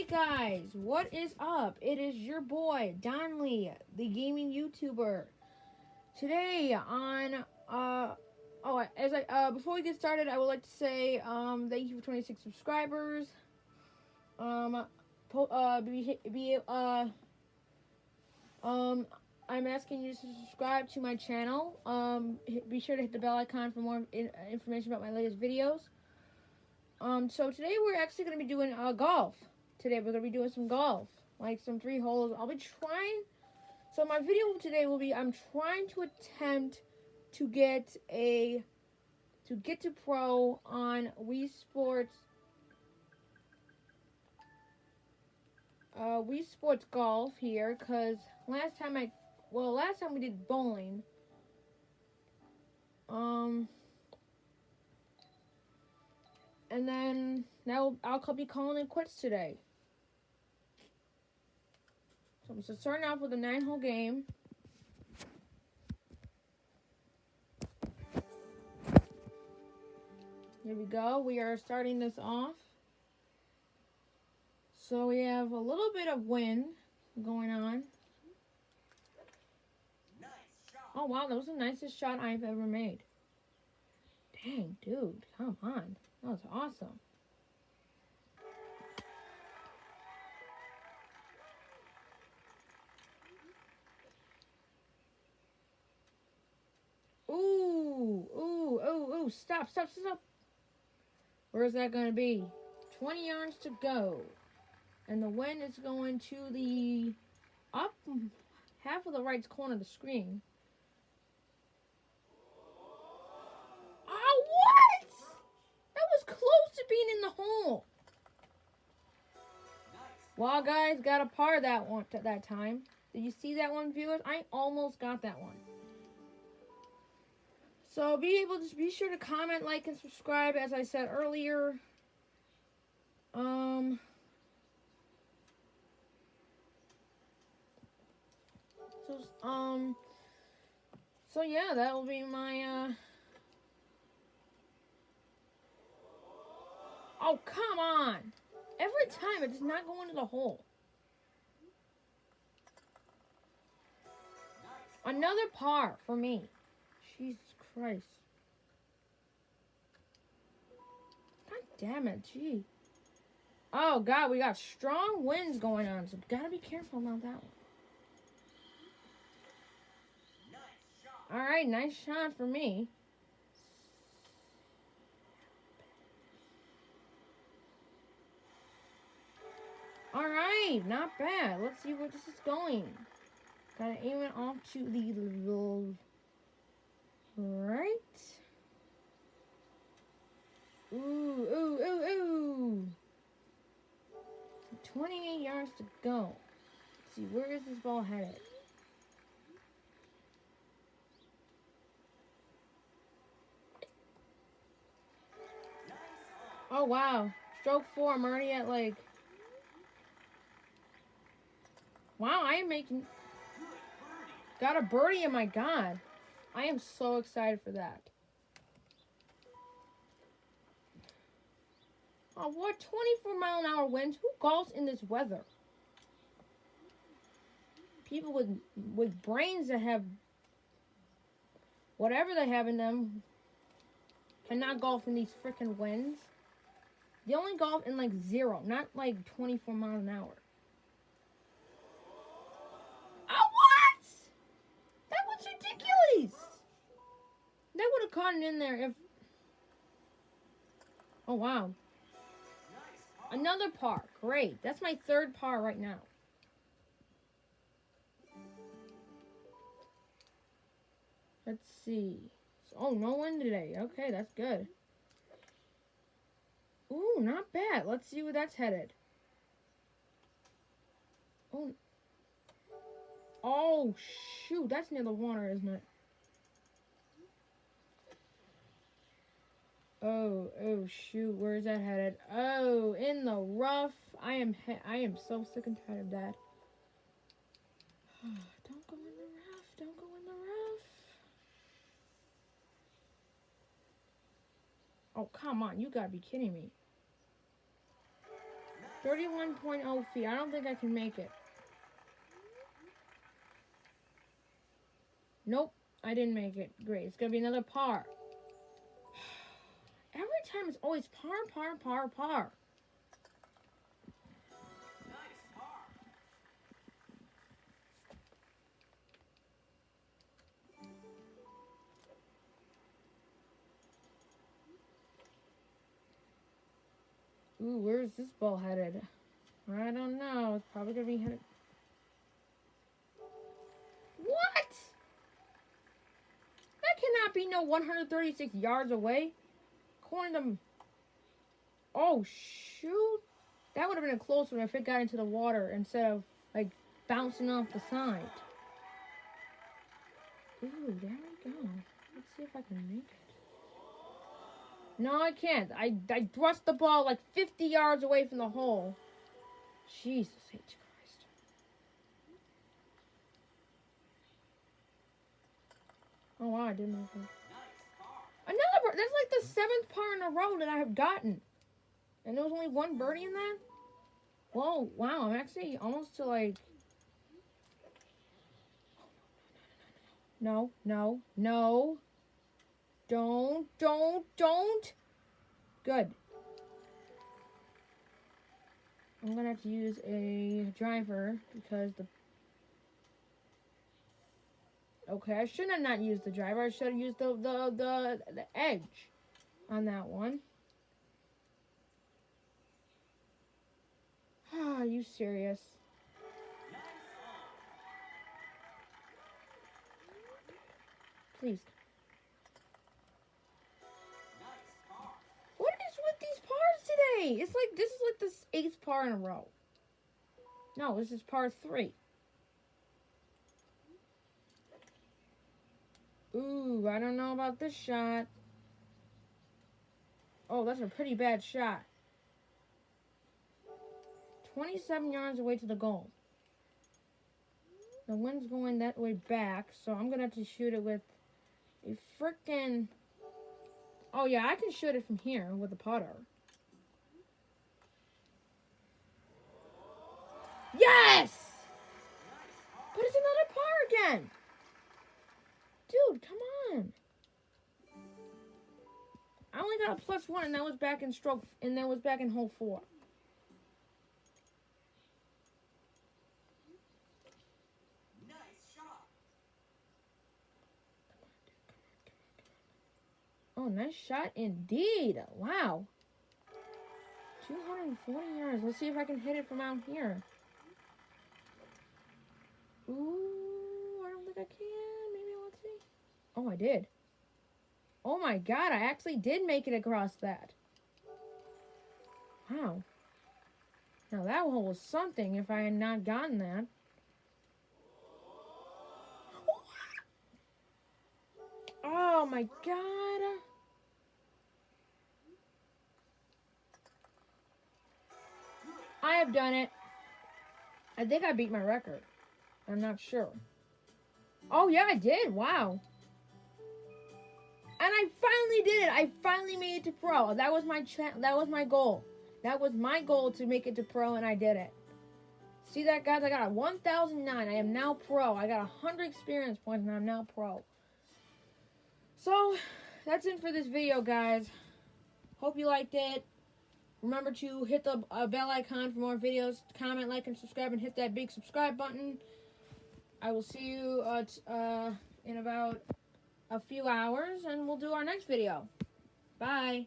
Hey guys, what is up? It is your boy Don Lee, the gaming YouTuber. Today on uh oh as I uh before we get started, I would like to say um thank you for 26 subscribers. Um uh be, be uh um I'm asking you to subscribe to my channel. Um be sure to hit the bell icon for more in, information about my latest videos. Um so today we're actually going to be doing uh golf today we're going to be doing some golf, like some three holes. I'll be trying, so my video today will be, I'm trying to attempt to get a, to get to pro on Wii Sports, uh, Wii Sports Golf here, because last time I, well, last time we did bowling, um, and then now I'll be calling it quits today. So starting off with a nine hole game. Here we go. We are starting this off. So we have a little bit of wind going on. Oh wow, that was the nicest shot I've ever made. Dang, dude, come on. Stop, stop, stop. Where is that going to be? 20 yards to go. And the wind is going to the up half of the right corner of the screen. Oh, what? That was close to being in the hole. Well, guys, got a par that one at that time. Did you see that one, viewers? I almost got that one. So be able to be sure to comment, like, and subscribe as I said earlier. Um so um so yeah, that will be my uh Oh come on! Every time it does not go into the hole. Another par for me. Jesus Christ. God damn it, gee. Oh, God, we got strong winds going on, so gotta be careful about that one. Alright, nice shot for me. Alright, not bad. Let's see where this is going. Gotta aim it off to the little Right. Ooh, ooh, ooh, ooh. 28 yards to go. Let's see, where is this ball headed? Oh, wow. Stroke four. I'm already at, like... Wow, I am making... Got a birdie, oh my god. I am so excited for that. Oh, what 24 mile an hour winds? Who golfs in this weather? People with with brains that have whatever they have in them cannot golf in these freaking winds. They only golf in like zero, not like 24 miles an hour. Caught it in there if... Oh, wow. Another par. Great. That's my third par right now. Let's see. Oh, no wind today. Okay, that's good. Ooh, not bad. Let's see where that's headed. Oh. Oh, shoot. That's near the water, isn't it? Oh, oh shoot, where is that headed? Oh, in the rough. I am I am so sick and tired of that. don't go in the rough. Don't go in the rough. Oh, come on. You gotta be kidding me. 31.0 feet. I don't think I can make it. Nope, I didn't make it. Great. It's to be another par. Time it's always par, par, par, par. Ooh, where's this ball headed? I don't know. It's probably gonna be headed. What? That cannot be no 136 yards away. According to. Oh shoot! That would have been a close one if it got into the water instead of like bouncing off the side. Ooh, there we go. Let's see if I can make it. No, I can't. I, I thrust the ball like 50 yards away from the hole. Jesus H. Christ. Oh, wow, I didn't make it. That's like the seventh par in a row that I have gotten. And there was only one birdie in that? Whoa, wow, I'm actually almost to like... No, no, no. Don't, don't, don't. Good. I'm gonna have to use a driver because the Okay, I should have not used the driver. I should have used the the the, the edge on that one. Ah, are you serious? Please What is with these pars today? It's like this is like the eighth par in a row. No, this is par three. Ooh, I don't know about this shot. Oh, that's a pretty bad shot. 27 yards away to the goal. The wind's going that way back, so I'm going to have to shoot it with a freaking... Oh, yeah, I can shoot it from here with a putter. Yes! Got a plus one, and that was back in stroke, and that was back in hole four. Oh, nice shot indeed. Wow. 240 yards. Let's see if I can hit it from out here. Ooh, I don't think I can. Maybe let's see. Oh, I did. Oh my god, I actually did make it across that. Wow. Now that hole was something if I had not gotten that. Oh my god. I have done it. I think I beat my record. I'm not sure. Oh, yeah, I did. Wow. And I finally did it. I finally made it to pro. That was my that was my goal. That was my goal to make it to pro, and I did it. See that, guys? I got a 1,009. I am now pro. I got 100 experience points, and I'm now pro. So, that's it for this video, guys. Hope you liked it. Remember to hit the uh, bell icon for more videos. Comment, like, and subscribe, and hit that big subscribe button. I will see you uh, uh, in about a few hours, and we'll do our next video. Bye.